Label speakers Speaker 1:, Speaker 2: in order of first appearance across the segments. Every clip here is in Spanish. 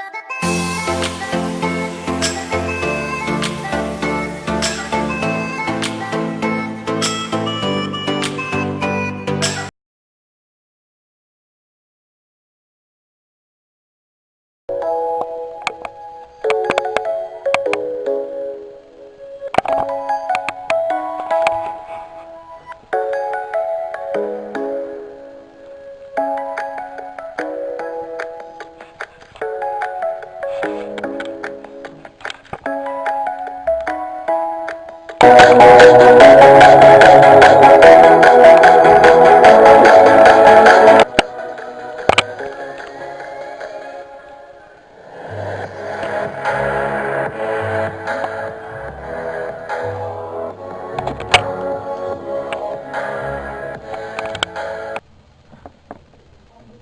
Speaker 1: だった？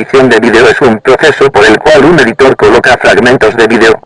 Speaker 1: edición de vídeo es un proceso por el cual un editor coloca fragmentos de vídeo.